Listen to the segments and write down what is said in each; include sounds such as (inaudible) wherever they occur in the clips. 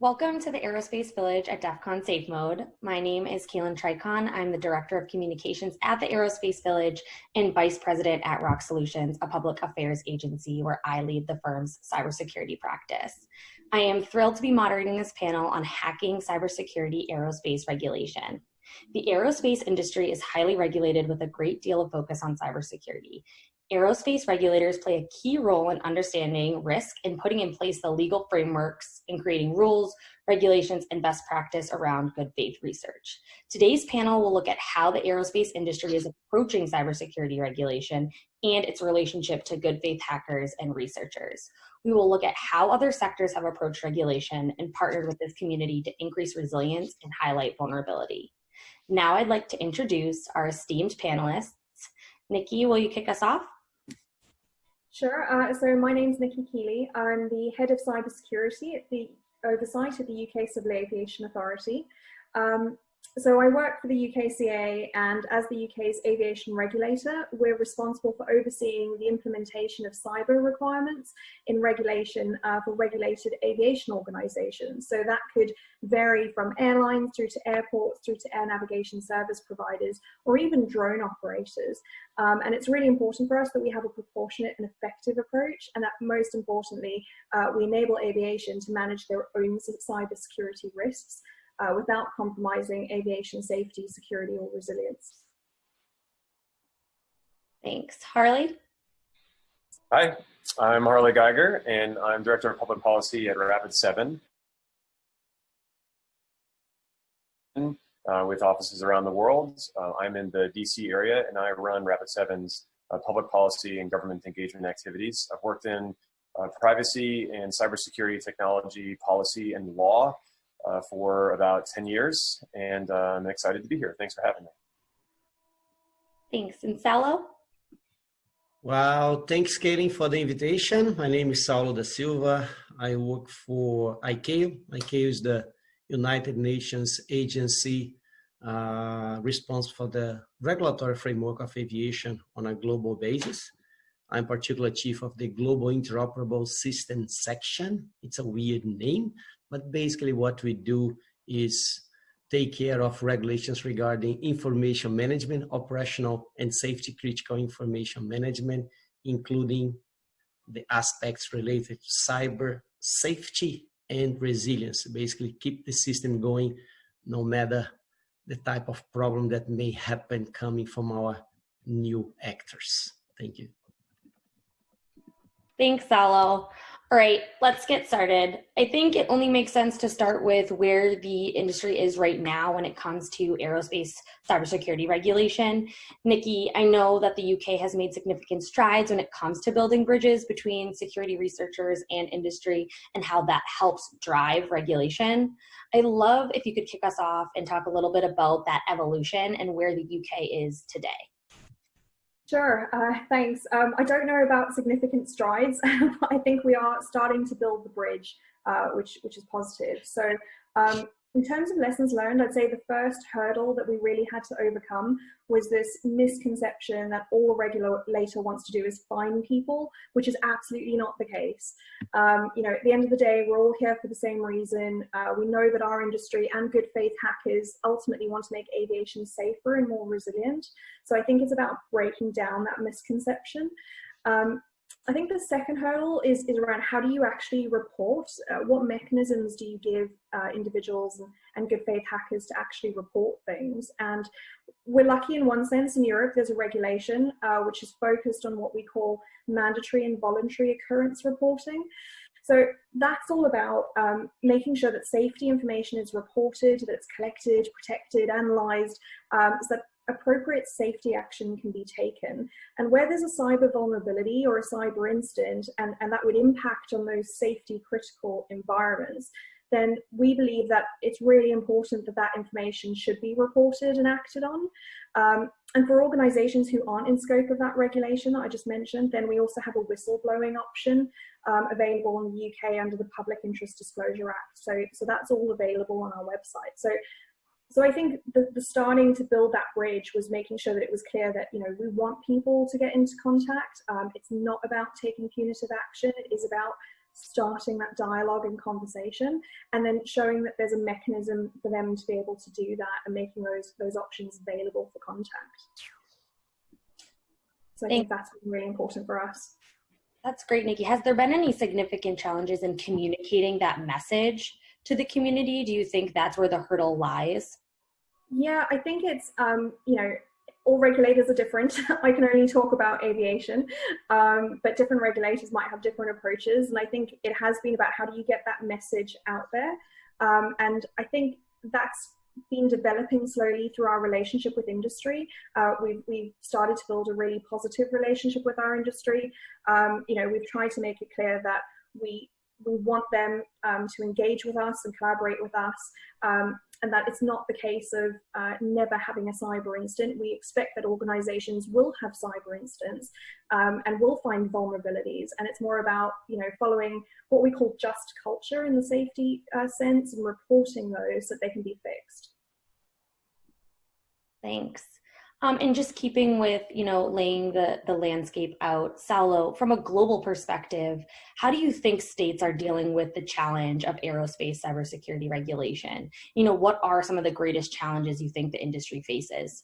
Welcome to the Aerospace Village at DEF CON Safe Mode. My name is Kaylin Trychon. I'm the Director of Communications at the Aerospace Village and Vice President at Rock Solutions, a public affairs agency where I lead the firm's cybersecurity practice. I am thrilled to be moderating this panel on hacking cybersecurity aerospace regulation. The aerospace industry is highly regulated with a great deal of focus on cybersecurity. Aerospace regulators play a key role in understanding risk and putting in place the legal frameworks and creating rules, regulations, and best practice around good faith research. Today's panel will look at how the aerospace industry is approaching cybersecurity regulation and its relationship to good faith hackers and researchers. We will look at how other sectors have approached regulation and partnered with this community to increase resilience and highlight vulnerability. Now I'd like to introduce our esteemed panelists. Nikki, will you kick us off? Sure. Uh, so my name is Nikki Keeley. I'm the head of cybersecurity at the oversight of the UK Civil Aviation Authority. Um, so I work for the UK CAA and as the UK's aviation regulator, we're responsible for overseeing the implementation of cyber requirements in regulation uh, for regulated aviation organisations. So that could vary from airlines through to airports, through to air navigation service providers, or even drone operators. Um, and it's really important for us that we have a proportionate and effective approach, and that most importantly, uh, we enable aviation to manage their own cyber security risks uh, without compromising aviation safety, security, or resilience. Thanks. Harley? Hi, I'm Harley Geiger, and I'm Director of Public Policy at Rapid7, uh, with offices around the world. Uh, I'm in the DC area, and I run Rapid7's uh, public policy and government engagement activities. I've worked in uh, privacy and cybersecurity technology policy and law uh, for about 10 years, and uh, I'm excited to be here. Thanks for having me. Thanks. And Saulo? Well, thanks, Kaylin, for the invitation. My name is Saulo da Silva. I work for ICAO. ICAO is the United Nations agency uh, responsible for the regulatory framework of aviation on a global basis. I'm particular chief of the Global Interoperable System Section. It's a weird name, but basically what we do is take care of regulations regarding information management, operational and safety critical information management, including the aspects related to cyber safety and resilience. Basically keep the system going no matter the type of problem that may happen coming from our new actors. Thank you. Thanks, Saulo. All right, let's get started. I think it only makes sense to start with where the industry is right now when it comes to aerospace cybersecurity regulation. Nikki, I know that the UK has made significant strides when it comes to building bridges between security researchers and industry and how that helps drive regulation. I'd love if you could kick us off and talk a little bit about that evolution and where the UK is today. Sure, uh, thanks. Um, I don't know about significant strides, (laughs) but I think we are starting to build the bridge, uh, which, which is positive. So um, in terms of lessons learned, I'd say the first hurdle that we really had to overcome was this misconception that all a regulator wants to do is fine people, which is absolutely not the case. Um, you know, at the end of the day, we're all here for the same reason. Uh, we know that our industry and good faith hackers ultimately want to make aviation safer and more resilient. So I think it's about breaking down that misconception. Um, I think the second hurdle is, is around how do you actually report? Uh, what mechanisms do you give uh, individuals and, and, good faith hackers to actually report things? And we're lucky in one sense in Europe, there's a regulation uh, which is focused on what we call mandatory and voluntary occurrence reporting. So that's all about um, making sure that safety information is reported, that it's collected, protected, analyzed, um, so that appropriate safety action can be taken. And where there's a cyber vulnerability or a cyber incident, and, and that would impact on those safety critical environments, then we believe that it's really important that that information should be reported and acted on. Um, and for organizations who aren't in scope of that regulation that I just mentioned, then we also have a whistleblowing option um, available in the UK under the Public Interest Disclosure Act. So, so that's all available on our website. So so I think the, the starting to build that bridge was making sure that it was clear that, you know, we want people to get into contact. Um, it's not about taking punitive action. It is about starting that dialogue and conversation and then showing that there's a mechanism for them to be able to do that and making those those options available for contact. So i think that's really important for us. That's great nikki. Has there been any significant challenges in communicating that message to the community? Do you think that's where the hurdle lies yeah i think it's um, you know all regulators are different. (laughs) I can only talk about aviation, um, but different regulators might have different approaches. And I think it has been about how do you get that message out there. Um, and I think that's been developing slowly through our relationship with industry. Uh, we've, we've started to build a really positive relationship with our industry. Um, you know, we've tried to make it clear that we we want them um, to engage with us and collaborate with us um, and that it's not the case of uh, never having a cyber incident. We expect that organizations will have cyber incidents um, and will find vulnerabilities. And it's more about, you know, following what we call just culture in the safety uh, sense and reporting those so that they can be fixed. Thanks. Um, and just keeping with, you know, laying the, the landscape out, Saulo, from a global perspective, how do you think states are dealing with the challenge of aerospace cybersecurity regulation? You know, what are some of the greatest challenges you think the industry faces?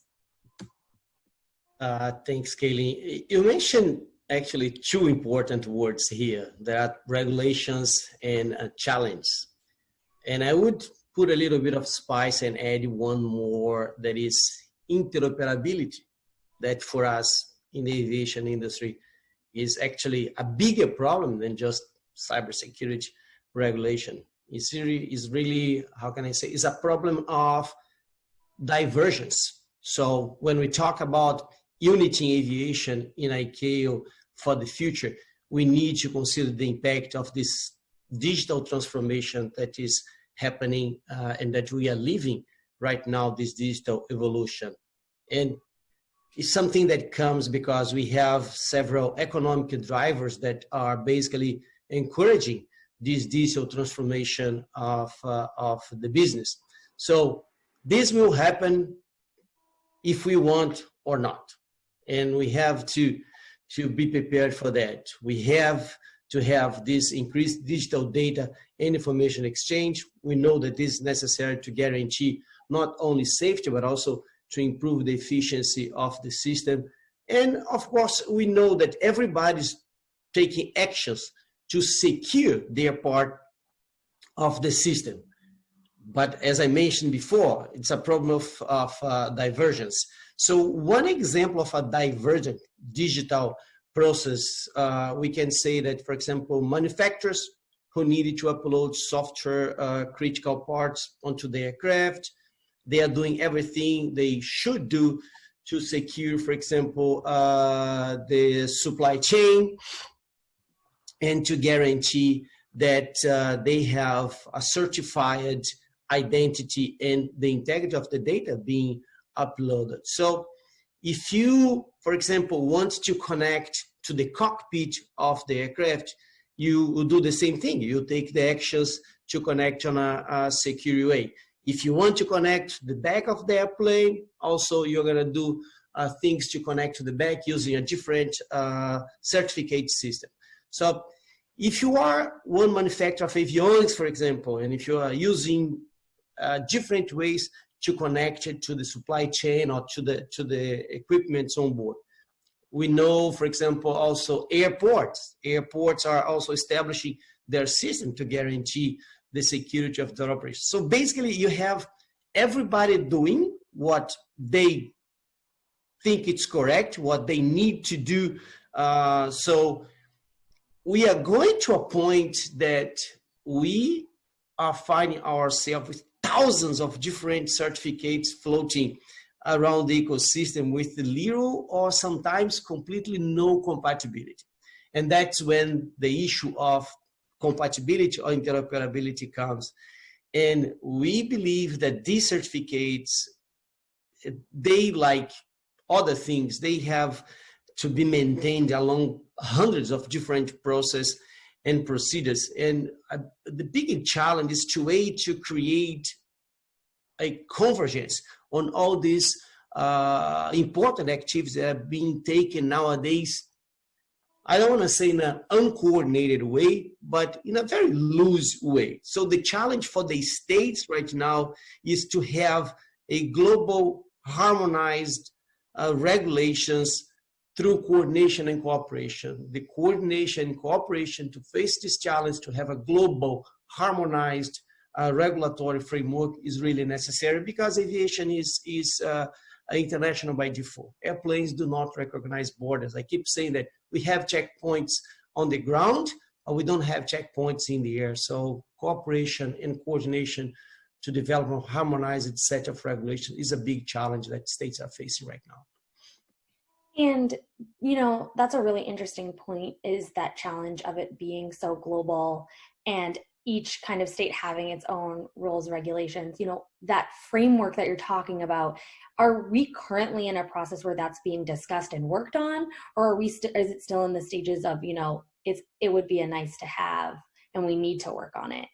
Uh, thanks, Kaylee. You mentioned actually two important words here, that regulations and challenge. And I would put a little bit of spice and add one more that is interoperability that for us in the aviation industry is actually a bigger problem than just cybersecurity regulation. It's really, is really, how can I say, it's a problem of divergence. So when we talk about unity in aviation in ICAO for the future, we need to consider the impact of this digital transformation that is happening uh, and that we are living right now, this digital evolution. And it's something that comes because we have several economic drivers that are basically encouraging this digital transformation of, uh, of the business. So this will happen if we want or not. And we have to, to be prepared for that. We have to have this increased digital data and information exchange. We know that this is necessary to guarantee not only safety, but also to improve the efficiency of the system. And of course, we know that everybody's taking actions to secure their part of the system. But as I mentioned before, it's a problem of, of uh, divergence. So one example of a divergent digital process, uh, we can say that, for example, manufacturers who needed to upload software uh, critical parts onto the aircraft, they are doing everything they should do to secure, for example, uh, the supply chain and to guarantee that uh, they have a certified identity and the integrity of the data being uploaded. So if you, for example, want to connect to the cockpit of the aircraft, you do the same thing. You take the actions to connect on a, a secure way. If you want to connect the back of the airplane, also you're gonna do uh, things to connect to the back using a different uh, certificate system. So if you are one manufacturer of avionics, for example, and if you are using uh, different ways to connect it to the supply chain or to the, to the equipment on board. We know, for example, also airports. Airports are also establishing their system to guarantee the security of their operation. So basically you have everybody doing what they think it's correct, what they need to do. Uh, so we are going to a point that we are finding ourselves with thousands of different certificates floating around the ecosystem with little or sometimes completely no compatibility. And that's when the issue of compatibility or interoperability comes. And we believe that these certificates, they like other things, they have to be maintained along hundreds of different processes and procedures. And uh, the big challenge is to way to create a convergence on all these uh, important activities that are being taken nowadays I don't want to say in an uncoordinated way, but in a very loose way. So the challenge for the states right now is to have a global harmonized uh, regulations through coordination and cooperation. The coordination and cooperation to face this challenge to have a global harmonized uh, regulatory framework is really necessary because aviation is, is uh, international by default. Airplanes do not recognize borders. I keep saying that we have checkpoints on the ground, but we don't have checkpoints in the air. So cooperation and coordination to develop a harmonized set of regulations is a big challenge that states are facing right now. And, you know, that's a really interesting point is that challenge of it being so global and each kind of state having its own rules regulations you know that framework that you're talking about are we currently in a process where that's being discussed and worked on or are we is it still in the stages of you know it's it would be a nice to have and we need to work on it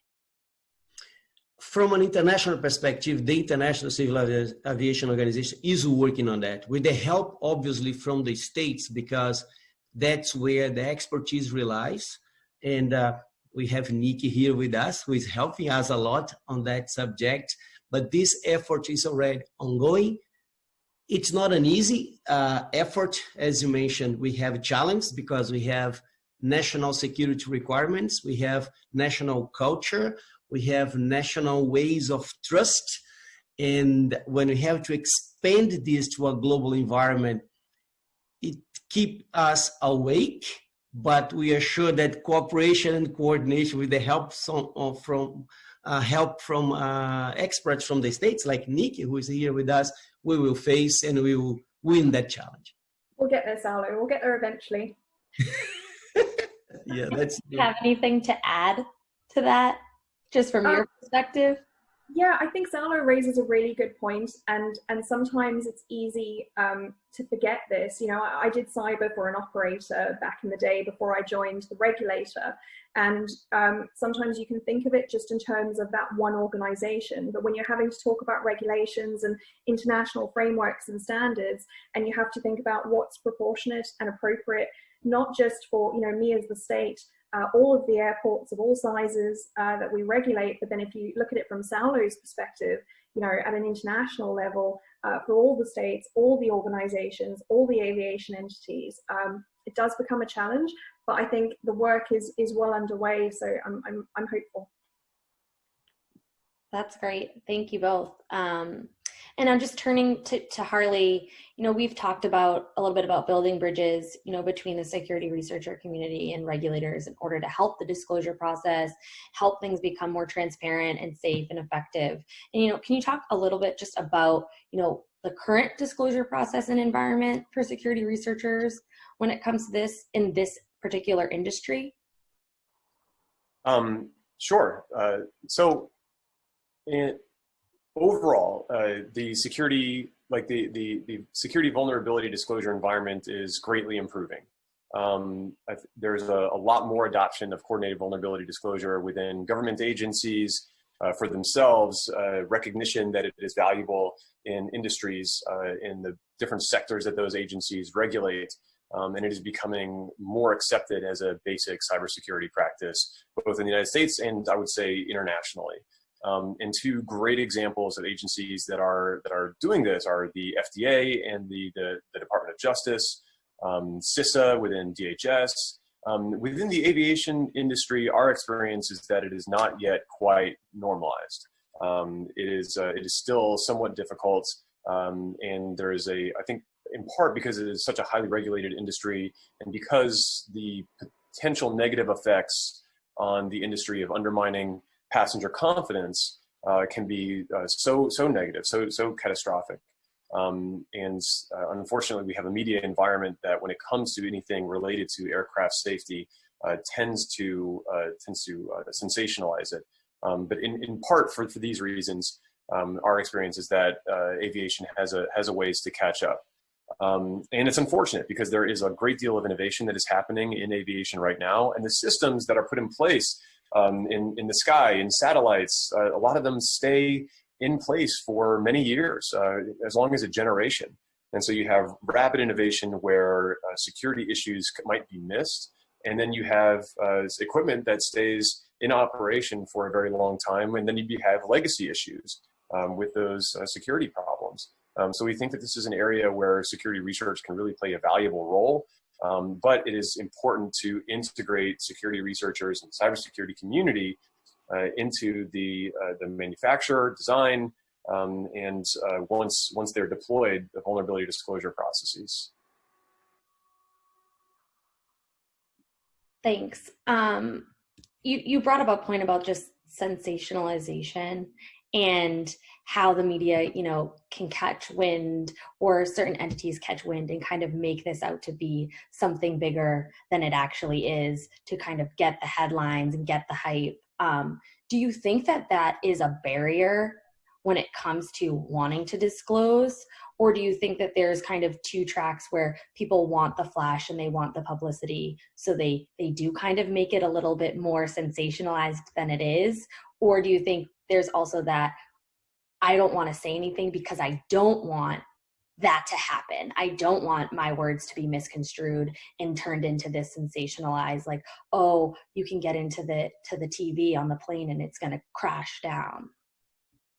from an international perspective, the International Civil Aviation Organization is working on that with the help, obviously, from the states because that's where the expertise relies. And uh, we have Nikki here with us, who is helping us a lot on that subject. But this effort is already ongoing. It's not an easy uh, effort, as you mentioned. We have challenges because we have national security requirements, we have national culture, we have national ways of trust. And when we have to expand this to a global environment, it keeps us awake but we are sure that cooperation and coordination with the help uh, from uh, help from uh, experts from the states like Nikki, who is here with us, we will face and we will win that challenge. We'll get there, Saulo. We'll get there eventually. (laughs) yeah, that's. Have anything to add to that, just from um, your perspective? Yeah, I think Saulo raises a really good point, and and sometimes it's easy um, to forget this. You know, I, I, did cyber for an operator back in the day before I joined the regulator, and um, sometimes you can think of it just in terms of that one organization. But when you're having to talk about regulations and international frameworks and standards, and you have to think about what's proportionate and appropriate, not just for you know me as the state, uh, all of the airports of all sizes uh, that we regulate. But then if you look at it from Saulo's perspective, you know, at an international level, uh, for all the states, all the organizations, all the aviation entities, um, it does become a challenge. But I think the work is is well underway, so I'm I'm, I'm hopeful. That's great. Thank you both. Um, and I'm just turning to, to Harley, you know, we've talked about a little bit about building bridges, you know, between the security researcher community and regulators in order to help the disclosure process, help things become more transparent and safe and effective. And, you know, can you talk a little bit just about, you know, the current disclosure process and environment for security researchers when it comes to this in this particular industry? Um, sure. Uh, so, in, overall, uh, the security, like the, the, the security vulnerability disclosure environment is greatly improving. Um, there's a, a, lot more adoption of coordinated vulnerability disclosure within government agencies uh, for themselves, uh, recognition that it is valuable in industries, uh, in the different sectors that those agencies regulate, um, and it is becoming more accepted as a basic cybersecurity practice, both in the United States and I would say internationally. Um, and two great examples of agencies that are that are doing this are the FDA and the the, the Department of Justice, um, CISA within DHS. Um, within the aviation industry, our experience is that it is not yet quite normalized. Um, it is uh, it is still somewhat difficult, um, and there is a I think in part because it is such a highly regulated industry, and because the potential negative effects on the industry of undermining passenger confidence uh, can be uh, so so negative, so so catastrophic. Um, and uh, unfortunately, we have a media environment that, when it comes to anything related to aircraft safety, uh, tends to uh, tends to uh, sensationalize it. Um, but in, in part for, for these reasons, um, our experience is that aviation has a has a ways to catch up. Um, and it's unfortunate because there is a great deal of innovation that is happening in aviation right now, and the systems that are put in place um, in, in the sky, in satellites, uh, a lot of them stay in place for many years, uh, as long as a generation. And so you have rapid innovation where uh, security issues might be missed. And then you have uh, equipment that stays in operation for a very long time. And then you have legacy issues um, with those uh, security problems. Um, so we think that this is an area where security research can really play a valuable role. Um, but it is important to integrate security researchers and cybersecurity community uh, into the, uh, the manufacturer, design, um, and uh, once, once they're deployed, the vulnerability disclosure processes. Thanks. Um, you, you brought up a point about just sensationalization and how the media, you know, can catch wind or certain entities catch wind and kind of make this out to be something bigger than it actually is to kind of get the headlines and get the hype. Um, do you think that that is a barrier when it comes to wanting to disclose? Or do you think that there's kind of two tracks where people want the flash and they want the publicity, so they they do kind of make it a little bit more sensationalized than it is? Or do you think there's also that I don't want to say anything because I don't want that to happen. I don't want my words to be misconstrued and turned into this sensationalized like, oh, you can get into the to the TV on the plane and it's going to crash down.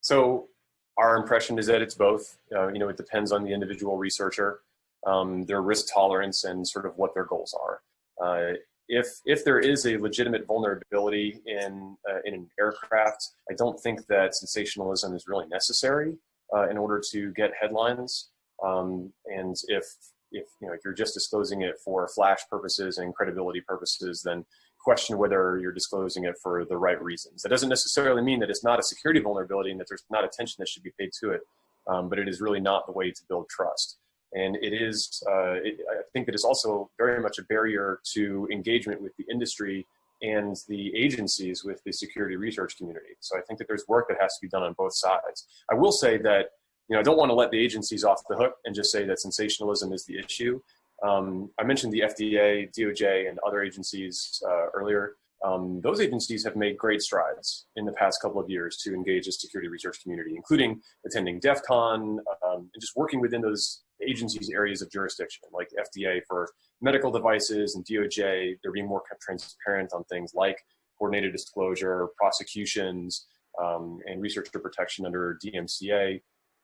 So our impression is that it's both. Uh, you know, it depends on the individual researcher, um, their risk tolerance, and sort of what their goals are. Uh, if if there is a legitimate vulnerability in uh, in an aircraft, I don't think that sensationalism is really necessary uh, in order to get headlines. Um, and if if you know if you're just disclosing it for flash purposes and credibility purposes, then question whether you're disclosing it for the right reasons. That doesn't necessarily mean that it's not a security vulnerability and that there's not attention that should be paid to it, um, but it is really not the way to build trust. And it is, uh, it, I think that it's also very much a barrier to engagement with the industry and the agencies with the security research community. So I think that there's work that has to be done on both sides. I will say that, you know, I don't want to let the agencies off the hook and just say that sensationalism is the issue. Um, I mentioned the FDA, DOJ, and other agencies uh, earlier. Um, those agencies have made great strides in the past couple of years to engage the security research community, including attending DEF CON um, and just working within those agencies' areas of jurisdiction, like FDA for medical devices and DOJ. They're being more transparent on things like coordinated disclosure, prosecutions, um, and researcher protection under DMCA.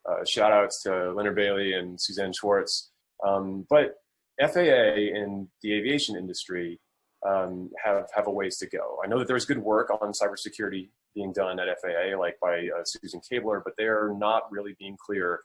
Uh, shout outs to Leonard Bailey and Suzanne Schwartz. Um, but FAA and the aviation industry um, have, have a ways to go. I know that there's good work on cybersecurity being done at FAA, like by uh, Susan Cabler, but they're not really being clear,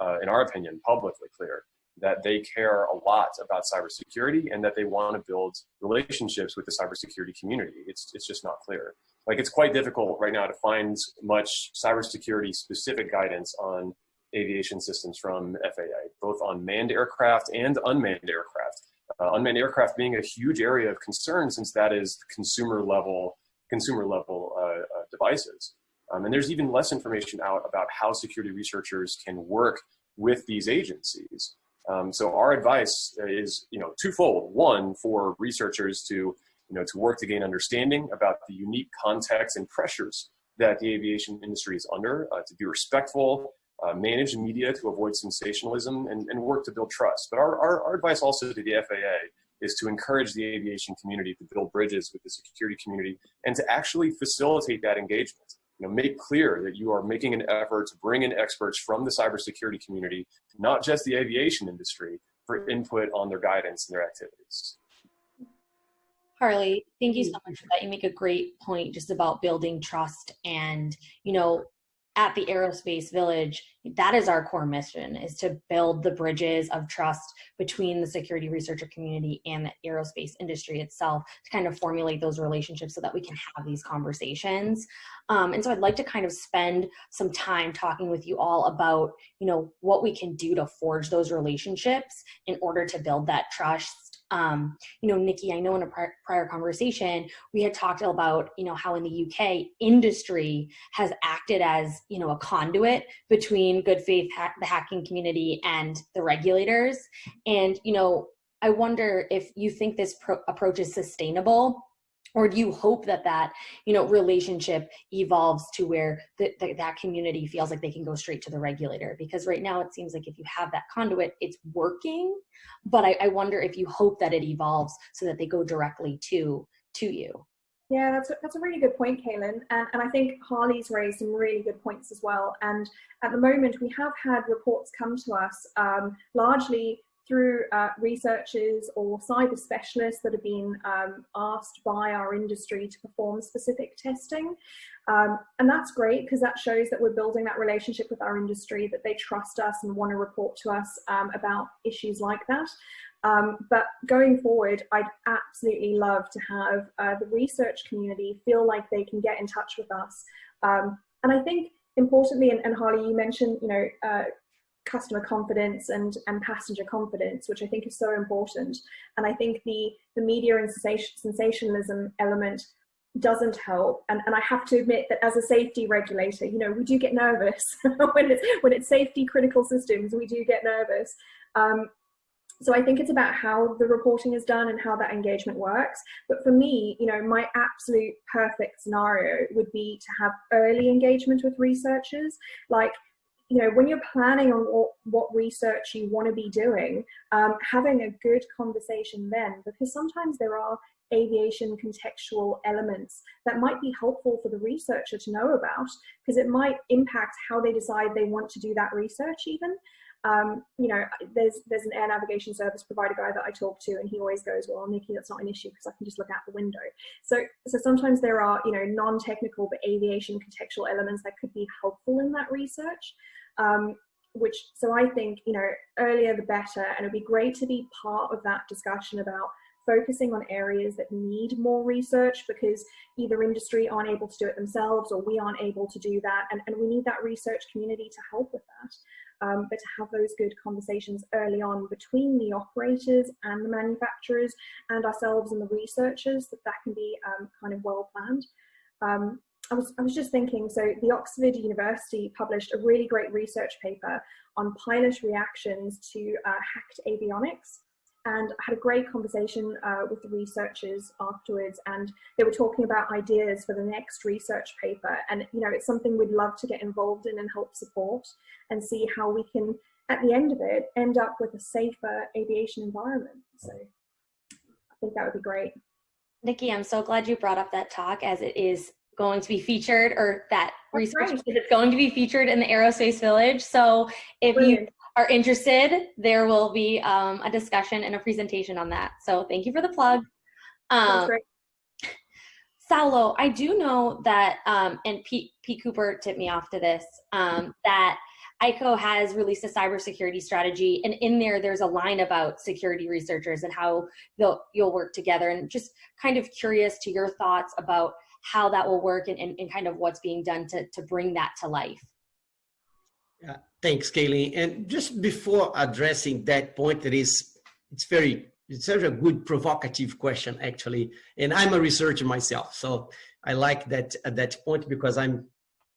uh, in our opinion, publicly clear, that they care a lot about cybersecurity and that they want to build relationships with the cybersecurity community. It's, it's just not clear. Like it's quite difficult right now to find much cybersecurity specific guidance on aviation systems from FAA, both on manned aircraft and unmanned aircraft. Uh, unmanned aircraft being a huge area of concern since that is consumer level consumer level uh, uh, devices. Um, and there's even less information out about how security researchers can work with these agencies. Um, so our advice is, you know, twofold. One, for researchers to, you know, to work to gain understanding about the unique context and pressures that the aviation industry is under, uh, to be respectful uh, manage media to avoid sensationalism and, and work to build trust. But our, our, our, advice also to the FAA is to encourage the aviation community to build bridges with the security community and to actually facilitate that engagement. You know, make clear that you are making an effort to bring in experts from the cybersecurity community, not just the aviation industry, for input on their guidance and their activities. Harley, thank you so much for that. You make a great point just about building trust and, you know, at the aerospace village that is our core mission is to build the bridges of trust between the security researcher community and the aerospace industry itself to kind of formulate those relationships so that we can have these conversations. Um, and so i'd like to kind of spend some time talking with you all about you know what we can do to forge those relationships in order to build that trust um, you know, Nikki, I know in a prior, prior conversation, we had talked about, you know, how in the UK industry has acted as, you know, a conduit between good faith, ha the hacking community and the regulators. And, you know, I wonder if you think this approach is sustainable or do you hope that that you know relationship evolves to where the, the, that community feels like they can go straight to the regulator because right now it seems like if you have that conduit it's working but I, I wonder if you hope that it evolves so that they go directly to to you yeah, that's a, that's a really good point, Kaylin. And, and I think Harley's raised some really good points as well. And at the moment, we have had reports come to us um, largely through uh, researchers or cyber specialists that have been um, asked by our industry to perform specific testing. Um, and that's great because that shows that we're building that relationship with our industry, that they trust us and want to report to us um, about issues like that. Um, but going forward, I'd absolutely love to have uh, the research community feel like they can get in touch with us. Um, and I think importantly, and, and, Harley, you mentioned, you know, uh, customer confidence and, and passenger confidence, which I think is so important. And I think the, the media and sensationalism element doesn't help. And, and I have to admit that as a safety regulator, you know, we do get nervous (laughs) when it's, when it's safety critical systems, we do get nervous. Um, so I think it's about how the reporting is done and how that engagement works. But for me, you know, my absolute perfect scenario would be to have early engagement with researchers. Like you know, when you're planning on what, what research you want to be doing, um, having a good conversation then, because sometimes there are aviation contextual elements that might be helpful for the researcher to know about, because it might impact how they decide they want to do that research even. Um, you know, there's there's an air navigation service provider guy that I talk to, and he always goes, "Well, Nikki, that's not an issue because I can just look out the window." So, so sometimes there are you know non-technical but aviation contextual elements that could be helpful in that research. Um, which so I think you know earlier the better, and it'd be great to be part of that discussion about focusing on areas that need more research because either industry aren't able to do it themselves or we aren't able to do that and, and we need that research community to help with that um, but to have those good conversations early on between the operators and the manufacturers and ourselves and the researchers, that that can be um, kind of well planned. Um, I was, I was just thinking, so the Oxford University published a really great research paper on pilot reactions to uh, hacked avionics and I had a great conversation uh, with the researchers afterwards and they were talking about ideas for the next research paper and you know it's something we'd love to get involved in and help support and see how we can at the end of it end up with a safer aviation environment so I think that would be great. Nikki, I'm so glad you brought up that talk as it is going to be featured or that That's research is going to be featured in the aerospace village so if Brilliant. you are interested, there will be um, a discussion and a presentation on that. So thank you for the plug. Um, Saulo, I do know that, um, and Pete, Pete Cooper tipped me off to this, um, that ICAO has released a cybersecurity strategy, and in there, there's a line about security researchers and how they'll, you'll work together. And just kind of curious to your thoughts about how that will work and, and, and kind of what's being done to, to bring that to life. Thanks, Kayleen. And just before addressing that point, that is, it's very, it's such a good provocative question, actually. And I'm a researcher myself, so I like that uh, that point because I'm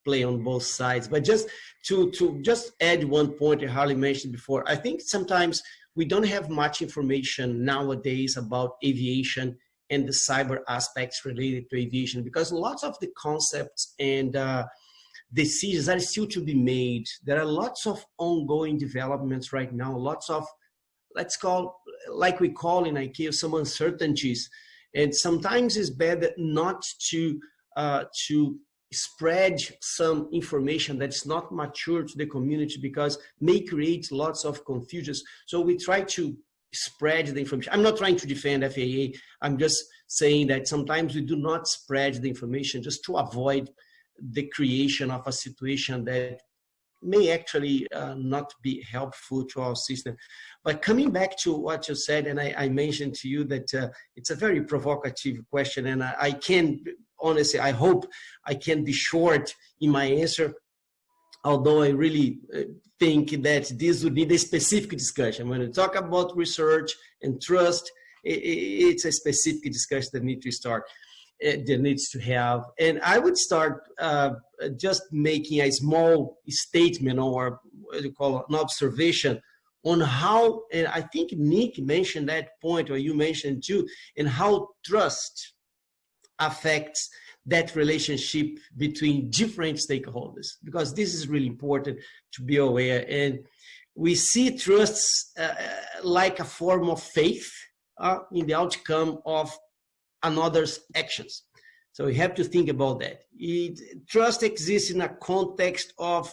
play on both sides. But just to to just add one point that Harley mentioned before, I think sometimes we don't have much information nowadays about aviation and the cyber aspects related to aviation because lots of the concepts and uh, decisions are still to be made. There are lots of ongoing developments right now, lots of, let's call, like we call in ICAO, some uncertainties. And sometimes it's better not to, uh, to spread some information that's not mature to the community because may create lots of confusions. So we try to spread the information. I'm not trying to defend FAA. I'm just saying that sometimes we do not spread the information just to avoid the creation of a situation that may actually uh, not be helpful to our system. But coming back to what you said, and I, I mentioned to you that uh, it's a very provocative question, and I, I, can, honestly, I hope I can be short in my answer, although I really uh, think that this would need a specific discussion. When we talk about research and trust, it, it's a specific discussion that needs to start that needs to have. And I would start uh, just making a small statement or what you call an observation on how, and I think Nick mentioned that point, or you mentioned too, and how trust affects that relationship between different stakeholders because this is really important to be aware and we see trusts uh, like a form of faith uh, in the outcome of another's actions so we have to think about that it, trust exists in a context of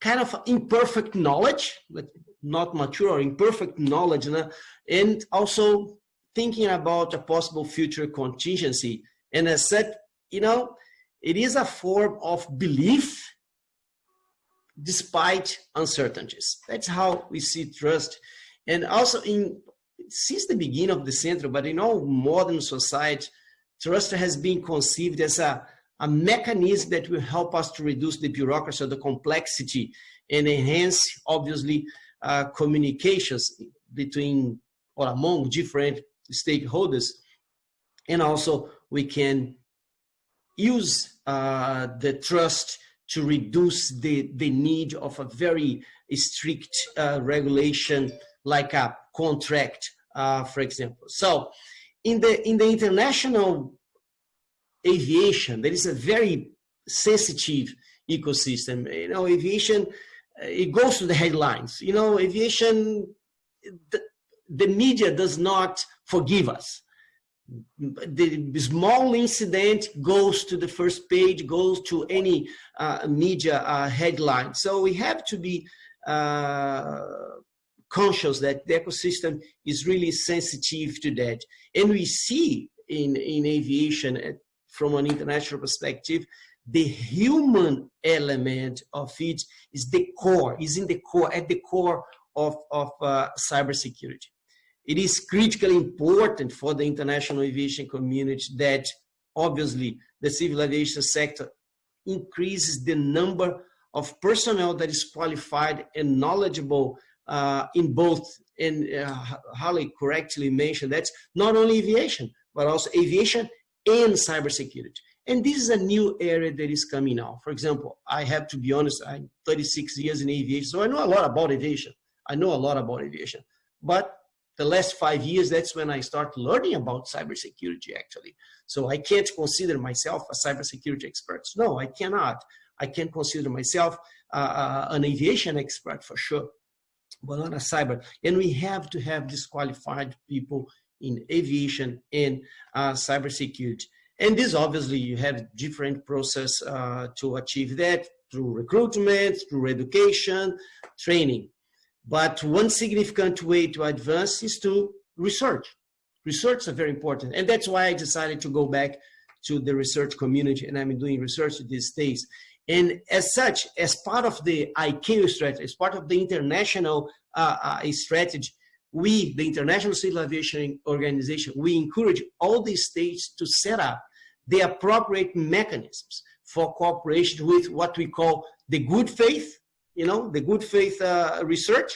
kind of imperfect knowledge but not mature or imperfect knowledge and also thinking about a possible future contingency and as said, you know, it is a form of belief despite uncertainties. That's how we see trust. And also in since the beginning of the century, but in all modern society, trust has been conceived as a, a mechanism that will help us to reduce the bureaucracy or the complexity and enhance, obviously, uh, communications between or among different stakeholders. And also we can use uh, the trust to reduce the, the need of a very strict uh, regulation like a contract, uh, for example. So in the, in the international aviation, there is a very sensitive ecosystem. You know, aviation, uh, it goes to the headlines. You know, aviation, the, the media does not forgive us the small incident goes to the first page, goes to any uh, media uh, headline. So we have to be uh, conscious that the ecosystem is really sensitive to that. And we see in, in aviation uh, from an international perspective, the human element of it is the core, is in the core, at the core of, of uh, cybersecurity it is critically important for the international aviation community that obviously the civil aviation sector increases the number of personnel that is qualified and knowledgeable uh, in both, and uh, Harley correctly mentioned that's not only aviation, but also aviation and cybersecurity. And this is a new area that is coming now. For example, I have to be honest, I'm 36 years in aviation, so I know a lot about aviation. I know a lot about aviation. But the last five years, that's when I start learning about cybersecurity actually. So I can't consider myself a cybersecurity expert. No, I cannot. I can consider myself uh, uh, an aviation expert for sure, but not a cyber. And we have to have disqualified people in aviation and uh, cybersecurity. And this obviously you have different process uh, to achieve that through recruitment, through education, training. But one significant way to advance is to research. Research is very important. And that's why I decided to go back to the research community and I'm doing research these days. And as such, as part of the ICAO strategy, as part of the international uh, uh, strategy, we, the International Civil Aviation Organization, we encourage all the states to set up the appropriate mechanisms for cooperation with what we call the good faith you know, the good faith uh, research,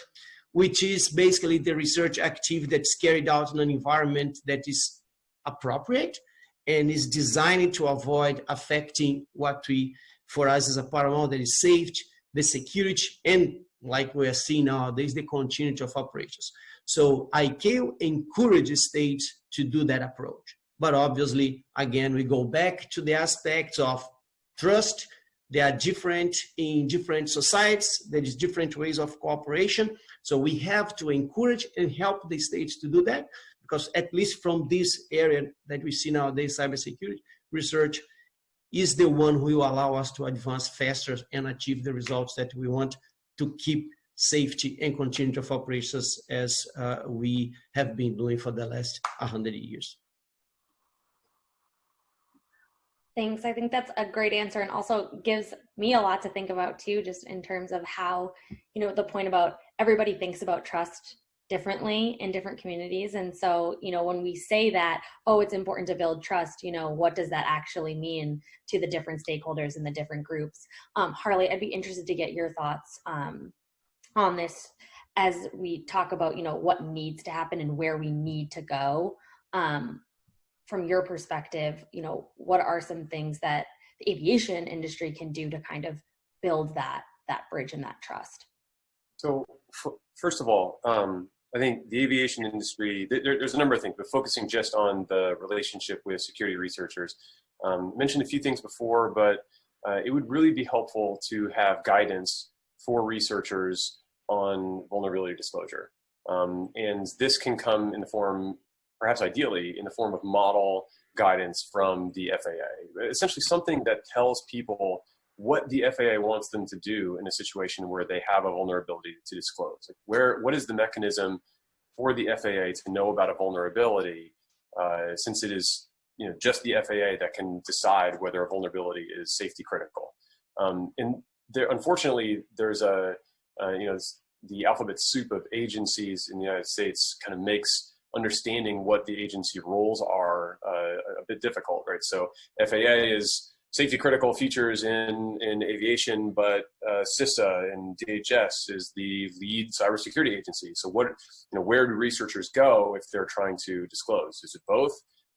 which is basically the research activity that's carried out in an environment that is appropriate and is designed to avoid affecting what we, for us is a paramount, that is safety, the security, and like we are seeing nowadays, the continuity of operations. So ICAO encourages states to do that approach. But obviously, again, we go back to the aspects of trust, they are different in different societies. There is different ways of cooperation. So we have to encourage and help the states to do that because at least from this area that we see nowadays, cybersecurity research is the one who will allow us to advance faster and achieve the results that we want to keep safety and continuity of operations as uh, we have been doing for the last 100 years. Thanks. I think that's a great answer and also gives me a lot to think about too, just in terms of how, you know, the point about everybody thinks about trust differently in different communities. And so, you know, when we say that, oh, it's important to build trust, you know, what does that actually mean to the different stakeholders and the different groups? Um, Harley, I'd be interested to get your thoughts um, on this as we talk about, you know, what needs to happen and where we need to go. Um, from your perspective, you know, what are some things that the aviation industry can do to kind of build that that bridge and that trust? So first of all, um, I think the aviation industry, there, there's a number of things, but focusing just on the relationship with security researchers. Um, mentioned a few things before, but uh, it would really be helpful to have guidance for researchers on vulnerability disclosure. Um, and this can come in the form, perhaps ideally, in the form of model guidance from the FAA. Essentially something that tells people what the FAA wants them to do in a situation where they have a vulnerability to disclose. Like where, what is the mechanism for the FAA to know about a vulnerability uh, since it is you know, just the FAA that can decide whether a vulnerability is safety critical. Um, and there, unfortunately, there's a, uh, you know, the alphabet soup of agencies in the United States kind of makes understanding what the agency roles are uh, a bit difficult, right? So FAA is safety critical features in, in aviation, but uh, CISA and DHS is the lead cybersecurity agency. So what, you know, where do researchers go if they're trying to disclose? Is it both?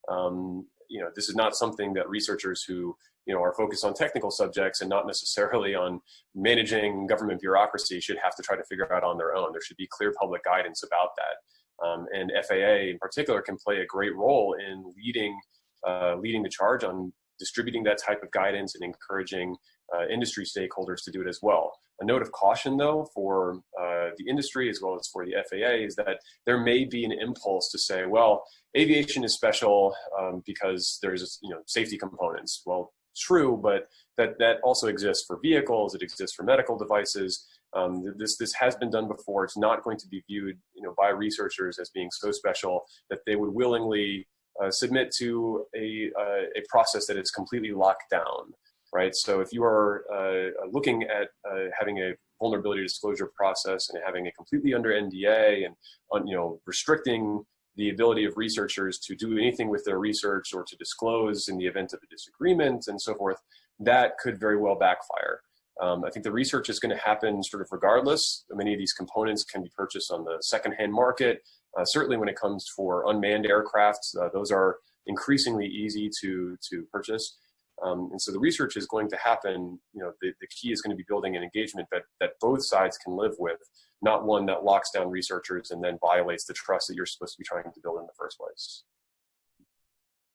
Um, you know, this is not something that researchers who you know are focused on technical subjects and not necessarily on managing government bureaucracy should have to try to figure out on their own. There should be clear public guidance about that. Um, and FAA in particular can play a great role in leading uh, leading the charge on distributing that type of guidance and encouraging uh, industry stakeholders to do it as well. A note of caution though for uh, the industry as well as for the FAA is that there may be an impulse to say, well, aviation is special um, because there's you know safety components. Well, true, but that, that also exists for vehicles, it exists for medical devices. Um, this, this has been done before. It's not going to be viewed you know, by researchers as being so special that they would willingly uh, submit to a, uh, a process that is completely locked down right? So if you are uh, looking at uh, having a vulnerability disclosure process and having it completely under NDA and on, you know restricting the ability of researchers to do anything with their research or to disclose in the event of a disagreement and so forth, that could very well backfire. Um, I think the research is going to happen sort of regardless. Many of these components can be purchased on the secondhand market. Uh, certainly when it comes for unmanned aircraft, uh, those are increasingly easy to, to purchase. Um, and so the research is going to happen, you know, the, the key is going to be building an engagement that, that both sides can live with, not one that locks down researchers and then violates the trust that you're supposed to be trying to build in the first place.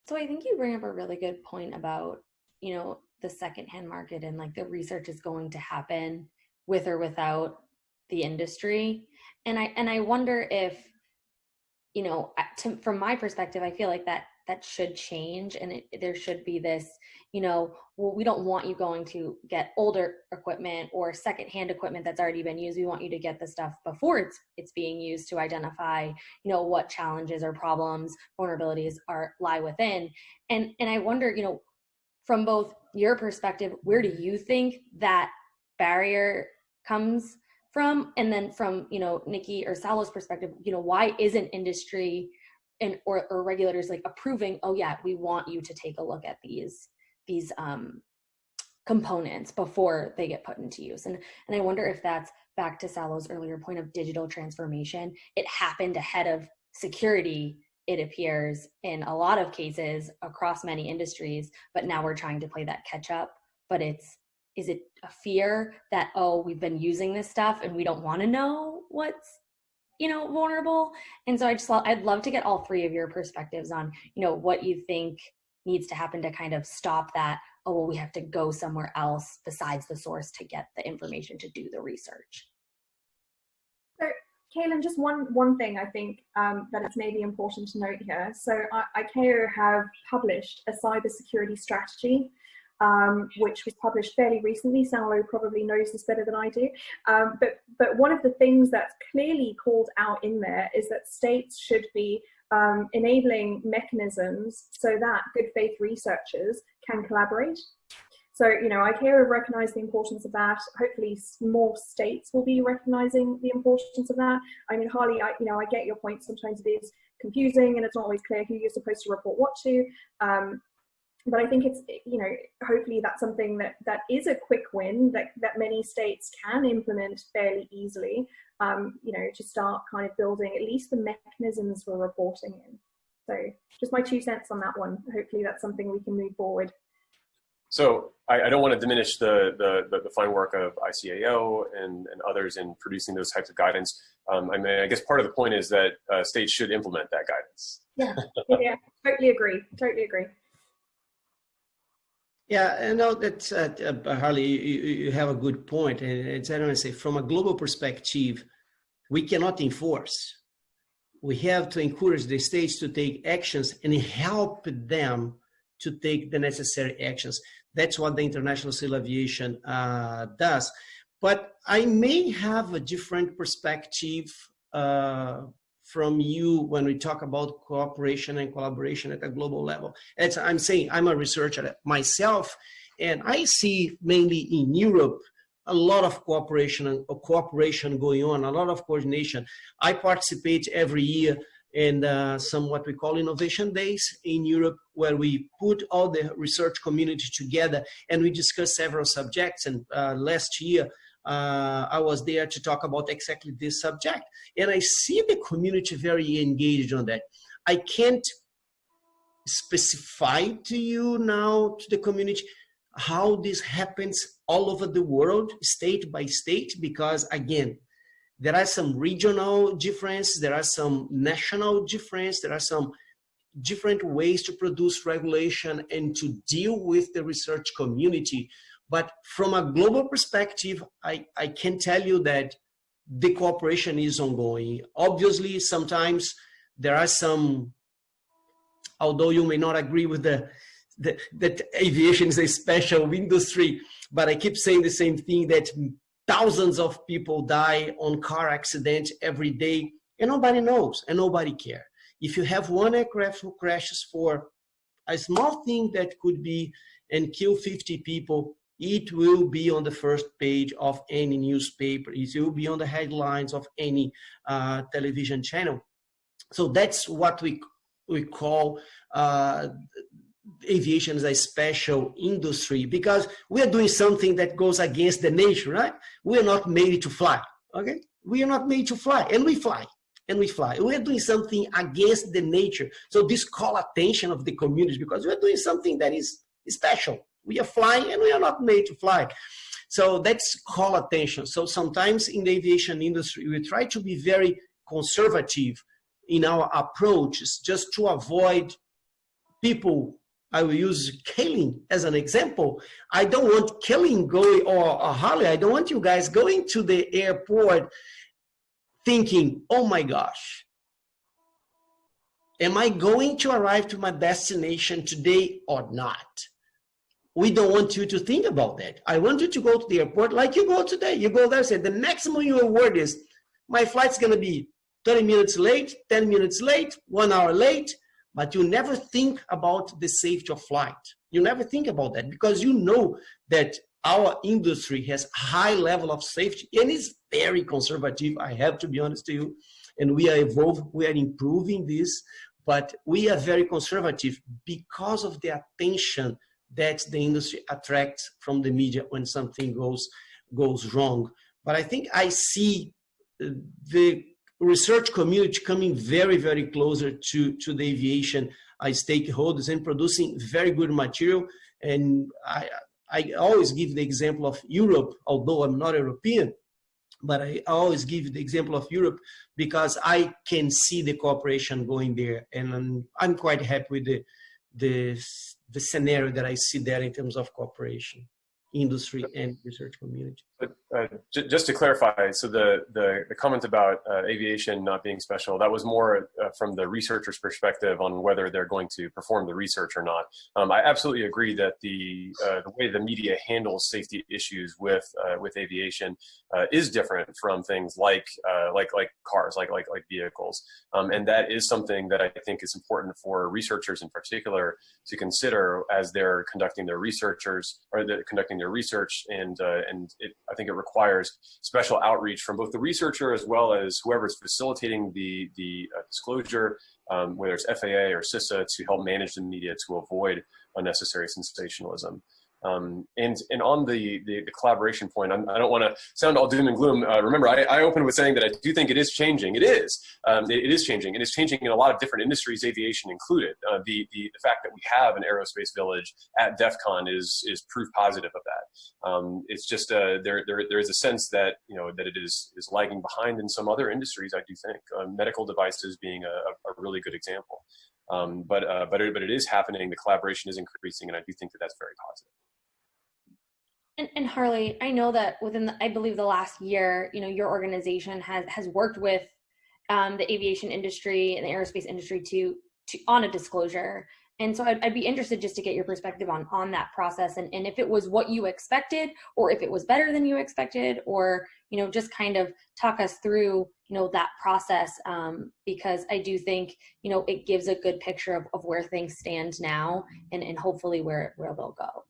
So I think you bring up a really good point about, you know, the secondhand market and like the research is going to happen with or without the industry. And I, and I wonder if, you know, to, from my perspective, I feel like that that should change and it, there should be this you know well, we don't want you going to get older equipment or secondhand equipment that's already been used. We want you to get the stuff before it's it's being used to identify you know what challenges or problems vulnerabilities are lie within. And and i wonder you know from both your perspective where do you think that barrier comes from and then from you know nikki or Saulo's perspective you know why isn't industry and or, or regulators like approving oh yeah we want you to take a look at these these um, components before they get put into use. And and i wonder if that's back to Saulo's earlier point of digital transformation. It happened ahead of security it appears in a lot of cases across many industries but now we're trying to play that catch up but it's is it a fear that oh we've been using this stuff and we don't want to know what's you know vulnerable and so i just i'd love to get all three of your perspectives on you know what you think needs to happen to kind of stop that oh well we have to go somewhere else besides the source to get the information to do the research so Kaylin, just one one thing I think um, that it's maybe important to note here. So I, ICAO have published a cybersecurity strategy um, which was published fairly recently. Saulo probably knows this better than I do. Um, but, but one of the things that's clearly called out in there is that states should be um, enabling mechanisms so that good faith researchers can collaborate. So, you know, ICAO have recognized the importance of that. Hopefully more states will be recognizing the importance of that. I mean, Harley, I, you know, I get your point. Sometimes it is confusing and it's not always clear who you're supposed to report what to. Um, but I think it's you know hopefully that's something that that is a quick win that that many states can implement fairly easily. Um, you know to start kind of building at least the mechanisms for reporting in. So just my two cents on that one. Hopefully that's something we can move forward. So I, I don't want to diminish the, the, the, the, fine work of ICAO and, and others in producing those types of guidance. Um, I mean, I guess part of the point is that uh, states should implement that guidance. Yeah, (laughs) yeah, totally agree, totally agree. Yeah, I know that uh, uh, Harley, you, you, have a good point, and it's I don't say from a global perspective, we cannot enforce. We have to encourage the states to take actions and help them to take the necessary actions. That's what the International Civil Aviation uh, does. But I may have a different perspective uh, from you when we talk about cooperation and collaboration at a global level. As I'm saying, I'm a researcher myself, and I see mainly in Europe a lot of cooperation and cooperation going on, a lot of coordination. I participate every year in uh, some what we call innovation days in Europe, where we put all the research community together and we discuss several subjects. And uh, last year, uh, I was there to talk about exactly this subject. And I see the community very engaged on that. I can't specify to you now, to the community, how this happens all over the world, state by state, because again, there are some regional differences, there are some national differences, there are some different ways to produce regulation and to deal with the research community. But from a global perspective, I, I can tell you that the cooperation is ongoing. Obviously, sometimes there are some, although you may not agree with the, the that aviation is a special industry, but I keep saying the same thing that thousands of people die on car accidents every day and nobody knows and nobody cares. If you have one aircraft who crashes for a small thing that could be and kill 50 people, it will be on the first page of any newspaper. It will be on the headlines of any uh, television channel. So that's what we we call uh, aviation is a special industry because we are doing something that goes against the nature, right? We are not made to fly, okay? We are not made to fly, and we fly, and we fly. We are doing something against the nature. So this call attention of the community because we are doing something that is special. We are flying, and we are not made to fly. So that's call attention. So sometimes in the aviation industry, we try to be very conservative in our approaches just to avoid people I will use Kaylin as an example. I don't want Kaylin going or, or Harley. I don't want you guys going to the airport thinking, oh my gosh, am I going to arrive to my destination today or not? We don't want you to think about that. I want you to go to the airport like you go today. You go there and say, the maximum your word is, my flight's gonna be 30 minutes late, 10 minutes late, one hour late, but you never think about the safety of flight. You never think about that because you know that our industry has a high level of safety and is very conservative. I have to be honest to you. And we are evolving, we are improving this, but we are very conservative because of the attention that the industry attracts from the media when something goes goes wrong. But I think I see the research community coming very, very closer to, to the aviation uh, stakeholders and producing very good material. And I, I always give the example of Europe, although I'm not European, but I always give the example of Europe because I can see the cooperation going there. And I'm, I'm quite happy with the, the, the scenario that I see there in terms of cooperation industry and research community. Uh, just to clarify, so the, the, the comment about uh, aviation not being special, that was more uh, from the researcher's perspective on whether they're going to perform the research or not. Um, I absolutely agree that the, uh, the way the media handles safety issues with, uh, with aviation uh, is different from things like, like, like cars, like, like, like vehicles. Um, and that is something that I think is important for researchers in particular to consider as they're conducting their researchers or they're conducting their research and, and it, I think it requires special outreach from both the researcher as well as whoever's facilitating the, the uh, disclosure, um, whether it's FAA or CISA, to help manage the media to avoid unnecessary sensationalism. Um, and and on the, the, the collaboration point, I'm, I do not want to sound all doom and gloom. Uh, remember, I, I opened with saying that I do think it is changing. It is. Um, it, it is changing, and it's changing in a lot of different industries, aviation included. Uh, the, the the fact that we have an aerospace village at DEF CON is is proof positive of that. Um, it's just uh, there there there is a sense that you know that it is is lagging behind in some other industries. I do think uh, medical devices being a, a really good example. Um, but uh, but it, but it is happening. The collaboration is increasing, and I do think that that's very positive. And, and Harley, I know that within, the, I believe, the last year, you know, your organization has has worked with um, the aviation industry and the aerospace industry to to on a disclosure. And so I'd, I'd, be interested just to get your perspective on on that process and, and if it was what you expected or if it was better than you expected or you know just kind of talk us through you know that process um, because I do think you know it gives a good picture of, of where things stand now and, and hopefully where where they'll go.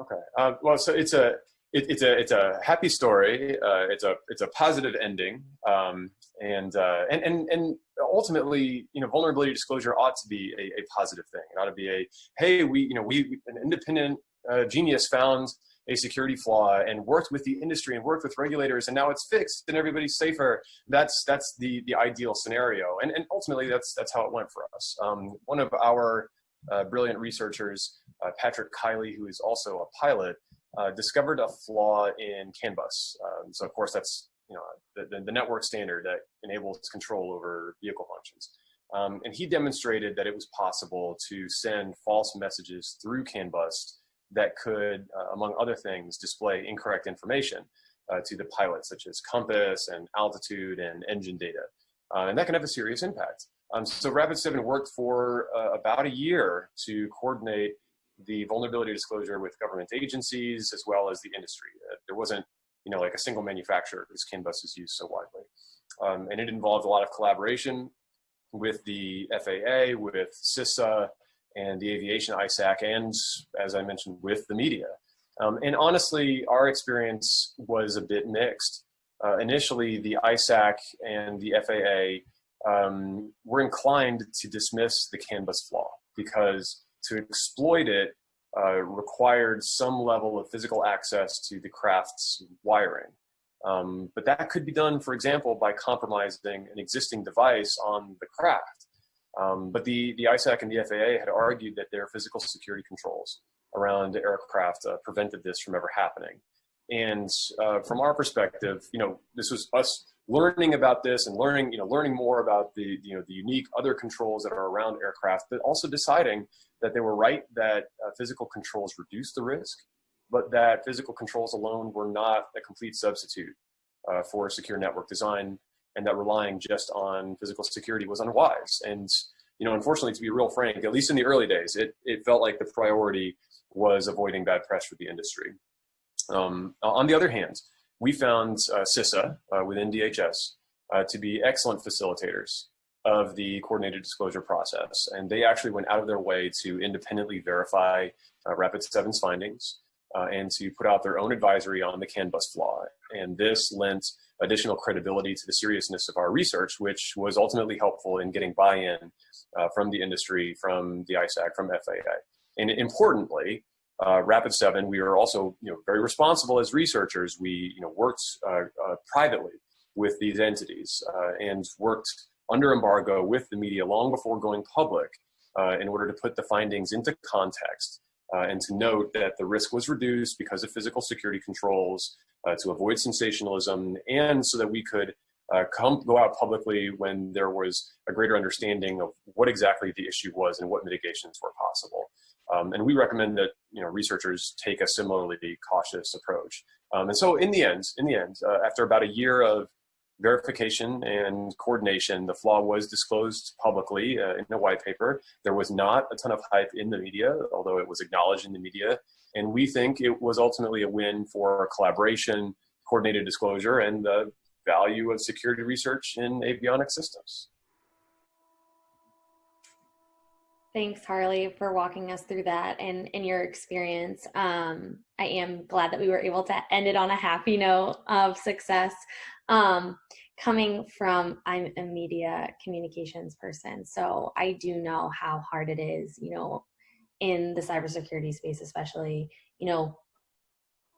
Okay. Uh, well, so it's a it, it's a it's a happy story. Uh, it's a it's a positive ending, um, and, uh, and and and ultimately, you know, vulnerability disclosure ought to be a, a positive thing. It ought to be a hey, we you know we an independent uh, genius found a security flaw and worked with the industry and worked with regulators and now it's fixed and everybody's safer that's that's the the ideal scenario and and ultimately that's that's how it went for us um, one of our uh, brilliant researchers uh, patrick kiley who is also a pilot uh, discovered a flaw in CAN bus. Um, so of course that's you know the, the, network standard that enables control over vehicle functions. Um, and he demonstrated that it was possible to send false messages through CAN bus that could, uh, among other things, display incorrect information uh, to the pilot, such as compass and altitude and engine data. Uh, and that can have a serious impact. Um, so Rapid7 worked for uh, about a year to coordinate the vulnerability disclosure with government agencies as well as the industry. Uh, there wasn't, you know, like a single manufacturer whose CAN bus is used so widely. Um, and it involved a lot of collaboration with the FAA, with CISA, and the aviation ISAC, and as I mentioned, with the media. Um, and honestly, our experience was a bit mixed. Uh, initially, the ISAC and the FAA um, were inclined to dismiss the CAN bus flaw because to exploit it uh, required some level of physical access to the craft's wiring. Um, but that could be done, for example, by compromising an existing device on the craft. Um, but the, the ISAC and the FAA had argued that their physical security controls around aircraft uh, prevented this from ever happening. And uh, from our perspective, you know, this was us learning about this and learning, you know, learning more about the, you know, the unique other controls that are around aircraft, but also deciding that they were right that uh, physical controls reduce the risk, but that physical controls alone were not a complete substitute uh, for secure network design, and that relying just on physical security was unwise. And you know, unfortunately, to be real frank, at least in the early days, it, it felt like the priority was avoiding bad press for the industry. Um, on the other hand, we found uh, CISA uh, within DHS uh, to be excellent facilitators of the coordinated disclosure process. And they actually went out of their way to independently verify uh, Rapid7's findings uh, and to put out their own advisory on the CAN bus flaw. And this lent additional credibility to the seriousness of our research, which was ultimately helpful in getting buy-in uh, from the industry, from the ISAC, from FAA. And importantly, uh, Rapid7, we were also you know, very responsible as researchers. We you know, worked uh, uh, privately with these entities uh, and worked under embargo with the media long before going public uh, in order to put the findings into context uh, and to note that the risk was reduced because of physical security controls to avoid sensationalism and so that we could come go out publicly when there was a greater understanding of what exactly the issue was and what mitigations were possible. Um, and we recommend that you know researchers take a similarly cautious approach. Um, and so in the end, in the end, uh, after about a year of verification and coordination. The flaw was disclosed publicly uh, in a white paper. There was not a ton of hype in the media, although it was acknowledged in the media. And we think it was ultimately a win for collaboration, coordinated disclosure, and the value of security research in avionics systems. Thanks, Harley, for walking us through that and in your experience. Um, I am glad that we were able to end it on a happy note of success. Um, coming from, I'm a media communications person, so I do know how hard it is, you know, in the cybersecurity space, especially, you know,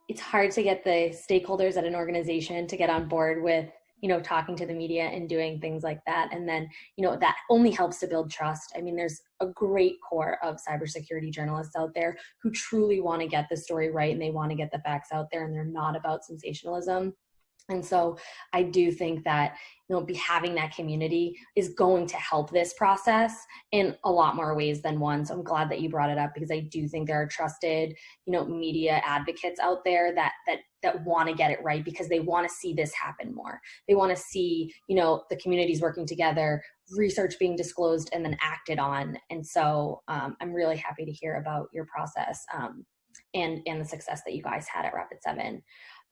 it's hard to get the stakeholders at an organization to get on board with you know talking to the media and doing things like that. And then you know that only helps to build trust. I mean there's a great core of cybersecurity journalists out there who truly want to get the story right and they want to get the facts out there and they're not about sensationalism and so I do think that you know be having that community is going to help this process in a lot more ways than one. So I'm glad that you brought it up because I do think there are trusted, you know, media advocates out there that that that want to get it right because they want to see this happen more. They want to see, you know, the communities working together, research being disclosed and then acted on. And so um, I'm really happy to hear about your process um, and and the success that you guys had at Rapid Seven.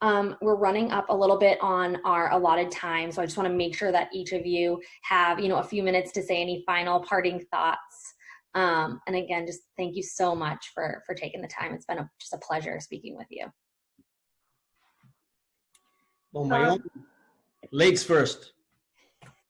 Um, we're running up a little bit on our allotted time, so I just want to make sure that each of you have, you know, a few minutes to say any final parting thoughts. Um, and again, just thank you so much for for taking the time. It's been a, just a pleasure speaking with you. Well, my um, own legs first.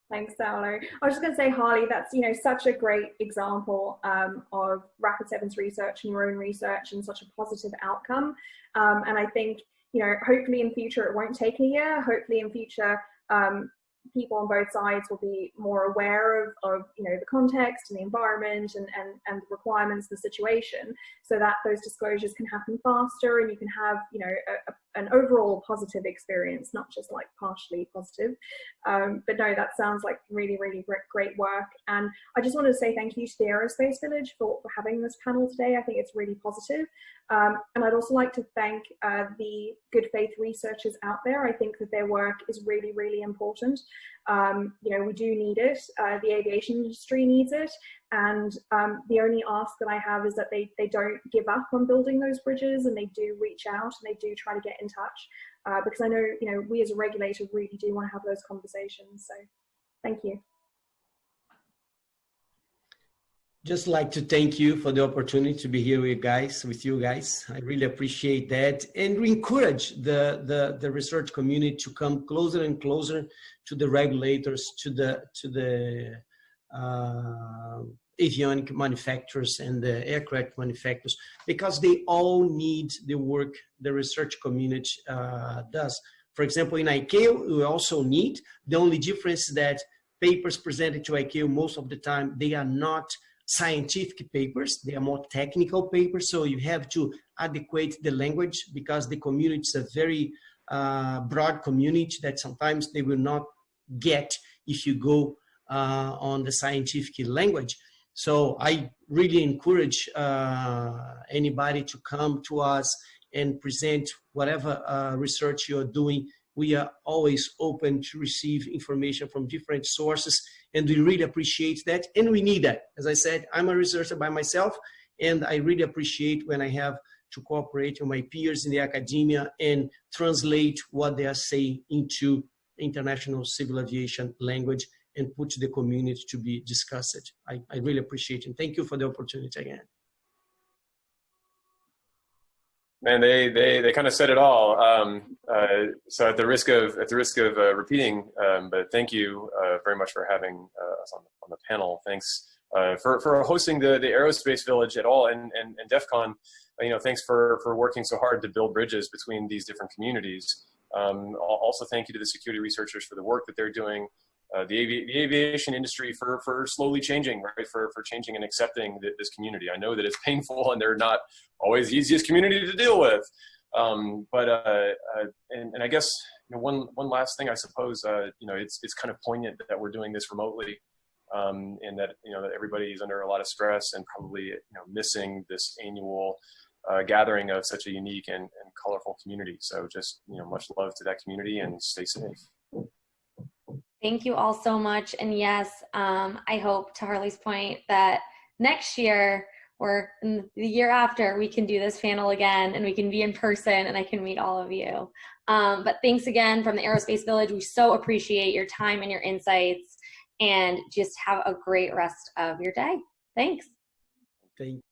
Thanks, Saulo. I was just going to say, Harley, that's you know such a great example um, of Rapid Sevens research and your own research and such a positive outcome. Um, and I think you know, hopefully in future it won't take a year. Hopefully in future um, people on both sides will be more aware of, of you know the context and the environment and, and, and the requirements of the situation so that those disclosures can happen faster and you can have you know a, a, an overall positive experience not just like partially positive. Um, but no that sounds like really really great, work. And I just wanted to say thank you to the Aerospace Village for, for having this panel today. I think it's really positive. Um, and I'd also like to thank uh, the good faith researchers out there. I think that their work is really really important um, you know, we do need it. Uh, the aviation industry needs it. And um, the only ask that I have is that they, they don't give up on building those bridges and they do reach out and they do try to get in touch. Uh, because I know, you know, we as a regulator really do want to have those conversations. So thank you. Just like to thank you for the opportunity to be here with you guys with you guys. I really appreciate that and we encourage the, the the research community to come closer and closer to the regulators to the to the uh, avionic manufacturers and the aircraft manufacturers because they all need the work the research community uh, does. For example in ICAO we also need. The only difference is that papers presented to ICAO most of the time they are not scientific papers. They are more technical papers, so you have to adequate the language because the community is a very uh, broad community that sometimes they will not get if you go uh, on the scientific language. So I really encourage uh, anybody to come to us and present whatever uh, research you're doing. We are always open to receive information from different sources and we really appreciate that and we need that as i said i'm a researcher by myself and i really appreciate when i have to cooperate with my peers in the academia and translate what they are saying into international civil aviation language and put the community to be discussed. I, I really appreciate it. And thank you for the opportunity again. Man, they they they kind of said it all. Um, uh, so at the risk of at the risk of uh, repeating, um, but thank you uh, very much for having uh, us on the, on the panel. Thanks uh, for for hosting the the Aerospace Village at all, and and, and DEF CON. Uh, you know, thanks for for working so hard to build bridges between these different communities. Um, also, thank you to the security researchers for the work that they're doing uh, the, the, aviation industry for, for slowly changing, right? For, for changing and accepting this community. I know that it's (laughs) painful and they're not always the easiest community to deal with. Um, but, uh, uh, and, and I guess, you know, one, one last thing, I suppose, uh, you know, it's, it's kind of poignant that we're doing this remotely um, and that, you know, that everybody's under a lot of stress and probably, you know, missing this annual uh, gathering of such a unique and, and colorful community. So just, you know, much love to that community and stay safe. Thank you all so much. And yes, um, I hope to Harley's point that next year or the year after we can do this panel again and we can be in person and I can meet all of you. Um, but thanks again from the Aerospace Village. We so appreciate your time and your insights and just have a great rest of your day. Thanks. Thank